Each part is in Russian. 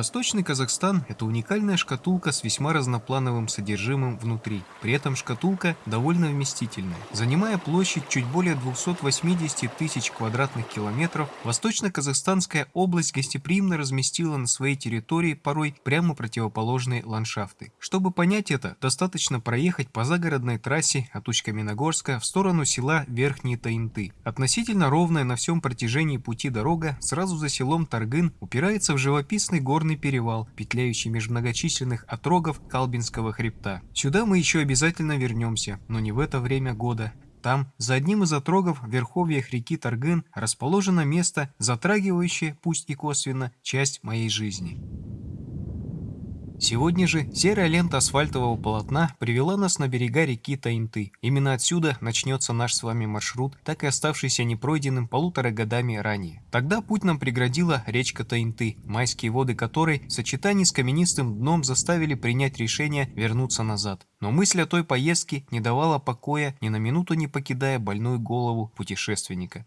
Восточный Казахстан – это уникальная шкатулка с весьма разноплановым содержимым внутри. При этом шкатулка довольно вместительная. Занимая площадь чуть более 280 тысяч квадратных километров, Восточно-Казахстанская область гостеприимно разместила на своей территории порой прямо противоположные ландшафты. Чтобы понять это, достаточно проехать по загородной трассе от Усть-Каменогорска в сторону села Верхние Таинты. Относительно ровная на всем протяжении пути дорога сразу за селом Таргын упирается в живописный город горный перевал, петляющий между многочисленных отрогов Калбинского хребта. Сюда мы еще обязательно вернемся, но не в это время года. Там, за одним из отрогов в верховьях реки Таргын, расположено место, затрагивающее, пусть и косвенно, часть моей жизни. Сегодня же серая лента асфальтового полотна привела нас на берега реки Таинты. Именно отсюда начнется наш с вами маршрут, так и оставшийся непройденным полутора годами ранее. Тогда путь нам преградила речка Таинты, майские воды которой в сочетании с каменистым дном заставили принять решение вернуться назад. Но мысль о той поездке не давала покоя, ни на минуту не покидая больную голову путешественника.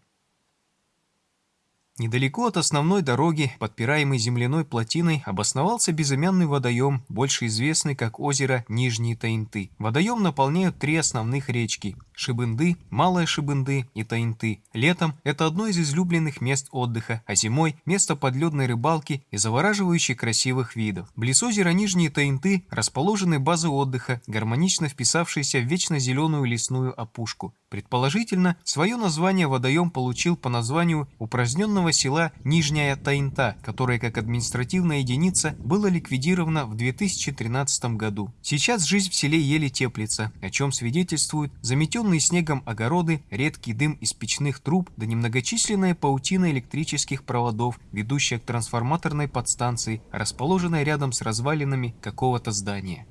Недалеко от основной дороги, подпираемой земляной плотиной, обосновался безымянный водоем, больше известный как озеро Нижние Таинты. Водоем наполняют три основных речки – Шибынды, Малая Шибынды и Таинты. Летом это одно из излюбленных мест отдыха, а зимой – место подледной рыбалки и завораживающих красивых видов. Близ озера Нижние Таинты расположены базы отдыха, гармонично вписавшиеся в вечно зеленую лесную опушку. Предположительно, свое название водоем получил по названию упраздненного села Нижняя Таинта, которое как административная единица было ликвидировано в 2013 году. Сейчас жизнь в селе еле теплится, о чем свидетельствуют заметенные снегом огороды, редкий дым из печных труб да немногочисленная паутина электрических проводов, ведущая к трансформаторной подстанции, расположенной рядом с развалинами какого-то здания.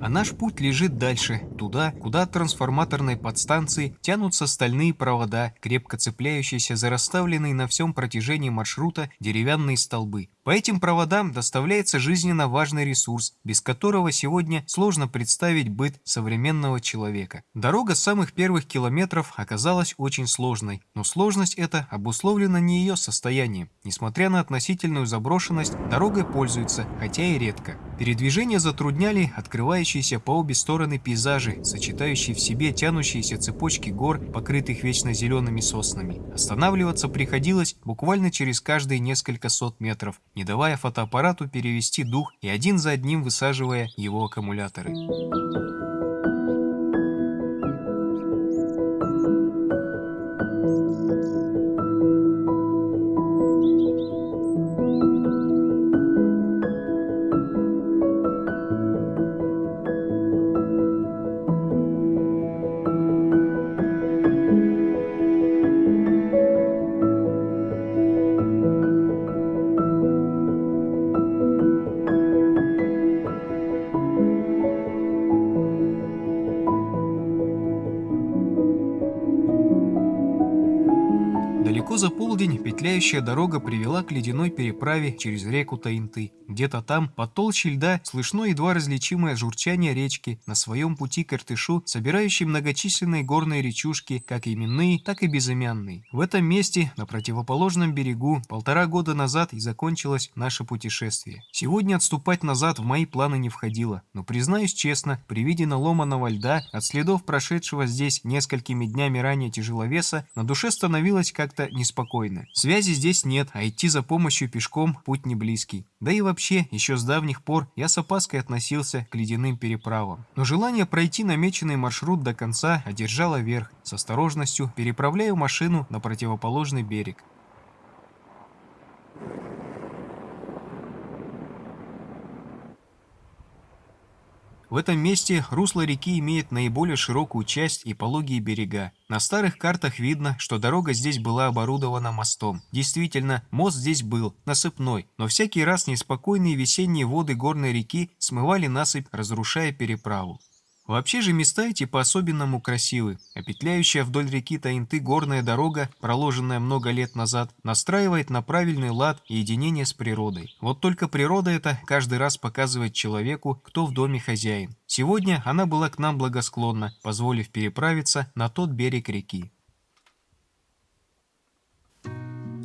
А наш путь лежит дальше, туда, куда от трансформаторной подстанции тянутся стальные провода, крепко цепляющиеся за расставленные на всем протяжении маршрута деревянные столбы. По этим проводам доставляется жизненно важный ресурс, без которого сегодня сложно представить быт современного человека. Дорога с самых первых километров оказалась очень сложной, но сложность эта обусловлена не ее состоянием. Несмотря на относительную заброшенность, дорогой пользуются, хотя и редко. Передвижение затрудняли открывающиеся по обе стороны пейзажи, сочетающие в себе тянущиеся цепочки гор, покрытых вечно зелеными соснами. Останавливаться приходилось буквально через каждые несколько сот метров, не давая фотоаппарату перевести дух и один за одним высаживая его аккумуляторы. Петляющая дорога привела к ледяной переправе через реку Таинты. Где-то там, под толщей льда, слышно едва различимое журчание речки на своем пути к Иртышу, собирающей многочисленные горные речушки, как именные, так и безымянные. В этом месте, на противоположном берегу, полтора года назад и закончилось наше путешествие. Сегодня отступать назад в мои планы не входило, но, признаюсь честно, при виде наломанного льда, от следов прошедшего здесь несколькими днями ранее тяжеловеса, на душе становилось как-то неспокойно. Связи здесь нет, а идти за помощью пешком путь не близкий. Да и вообще, еще с давних пор я с опаской относился к ледяным переправам. Но желание пройти намеченный маршрут до конца одержало верх. С осторожностью переправляю машину на противоположный берег. В этом месте русло реки имеет наиболее широкую часть и пологие берега. На старых картах видно, что дорога здесь была оборудована мостом. Действительно, мост здесь был, насыпной, но всякий раз неспокойные весенние воды горной реки смывали насыпь, разрушая переправу. Вообще же места эти по-особенному красивы, а петляющая вдоль реки Таинты горная дорога, проложенная много лет назад, настраивает на правильный лад и единение с природой. Вот только природа эта каждый раз показывает человеку, кто в доме хозяин. Сегодня она была к нам благосклонна, позволив переправиться на тот берег реки.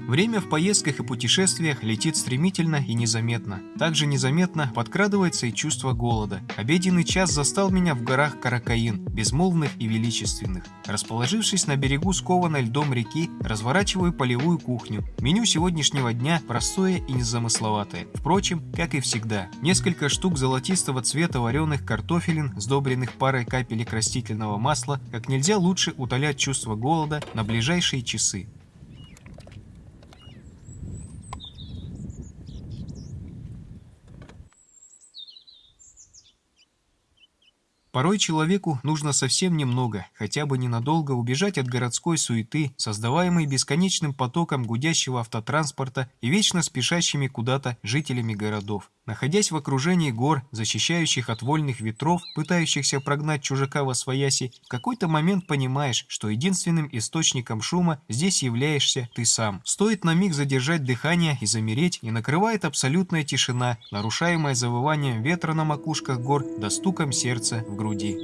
Время в поездках и путешествиях летит стремительно и незаметно. Также незаметно подкрадывается и чувство голода. Обеденный час застал меня в горах Каракаин, безмолвных и величественных. Расположившись на берегу скованной льдом реки, разворачиваю полевую кухню. Меню сегодняшнего дня простое и незамысловатое. Впрочем, как и всегда. Несколько штук золотистого цвета вареных картофелин, сдобренных парой капелек растительного масла, как нельзя лучше утолять чувство голода на ближайшие часы. Порой человеку нужно совсем немного, хотя бы ненадолго убежать от городской суеты, создаваемой бесконечным потоком гудящего автотранспорта и вечно спешащими куда-то жителями городов. Находясь в окружении гор, защищающих от вольных ветров, пытающихся прогнать чужака во свояси, в какой-то момент понимаешь, что единственным источником шума здесь являешься ты сам. Стоит на миг задержать дыхание и замереть, и накрывает абсолютная тишина, нарушаемая завыванием ветра на макушках гор да стуком сердца в груди.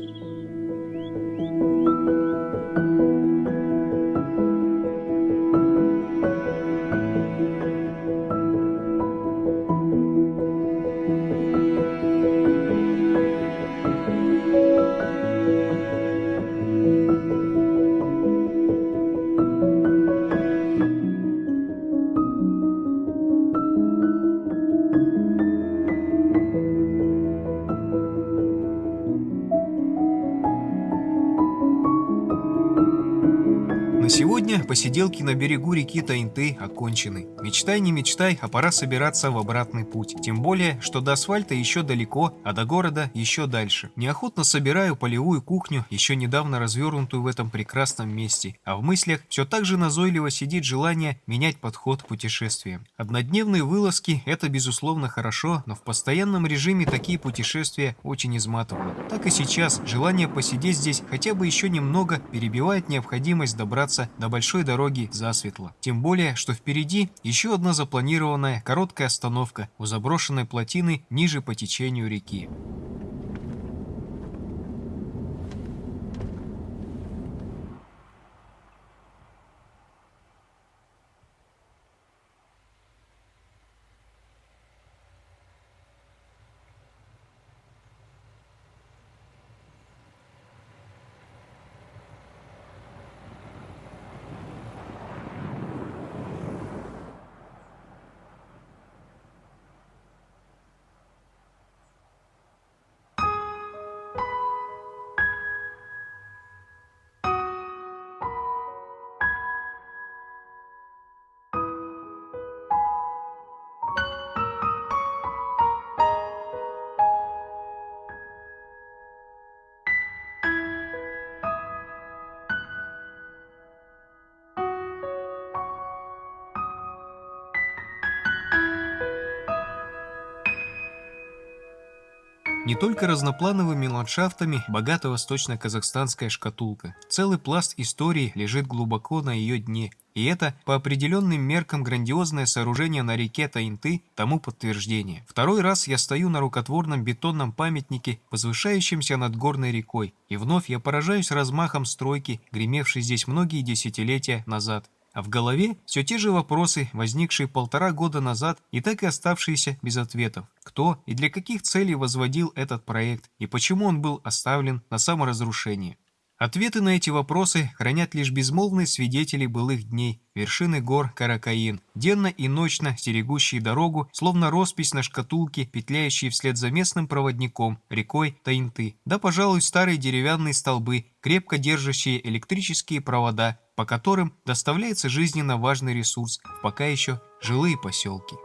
Сегодня посиделки на берегу реки Таинты окончены. Мечтай, не мечтай, а пора собираться в обратный путь. Тем более, что до асфальта еще далеко, а до города еще дальше. Неохотно собираю полевую кухню, еще недавно развернутую в этом прекрасном месте. А в мыслях все так же назойливо сидит желание менять подход к путешествиям. Однодневные вылазки – это безусловно хорошо, но в постоянном режиме такие путешествия очень изматывают. Так и сейчас желание посидеть здесь хотя бы еще немного перебивает необходимость добраться до большой дороги засветло. Тем более, что впереди еще одна запланированная короткая остановка у заброшенной плотины ниже по течению реки. Не только разноплановыми ландшафтами богата восточно-казахстанская шкатулка. Целый пласт истории лежит глубоко на ее дне. И это, по определенным меркам, грандиозное сооружение на реке Таинты тому подтверждение. Второй раз я стою на рукотворном бетонном памятнике, возвышающемся над горной рекой, и вновь я поражаюсь размахом стройки, гремевшей здесь многие десятилетия назад. А в голове все те же вопросы, возникшие полтора года назад и так и оставшиеся без ответов. Кто и для каких целей возводил этот проект и почему он был оставлен на саморазрушение. Ответы на эти вопросы хранят лишь безмолвные свидетели былых дней, вершины гор Каракаин, денно и ночно стерегущие дорогу, словно роспись на шкатулке, петляющие вслед за местным проводником, рекой Таинты, да, пожалуй, старые деревянные столбы, крепко держащие электрические провода, по которым доставляется жизненно важный ресурс в пока еще жилые поселки.